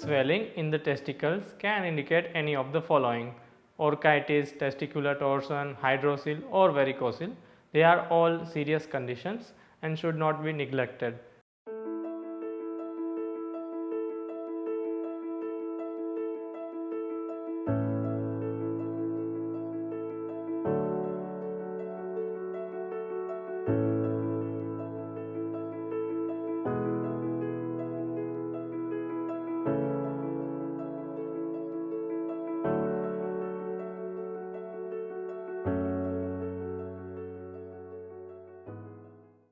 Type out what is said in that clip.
Swelling in the testicles can indicate any of the following orchitis, testicular torsion, hydrocele or varicocele. They are all serious conditions and should not be neglected.